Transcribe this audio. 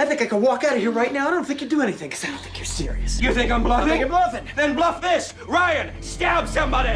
I think I can walk out of here right now. I don't think you'd do anything because I don't think you're serious. You think I'm bluffing? I think you're bluffing. Then bluff this. Ryan, stab somebody.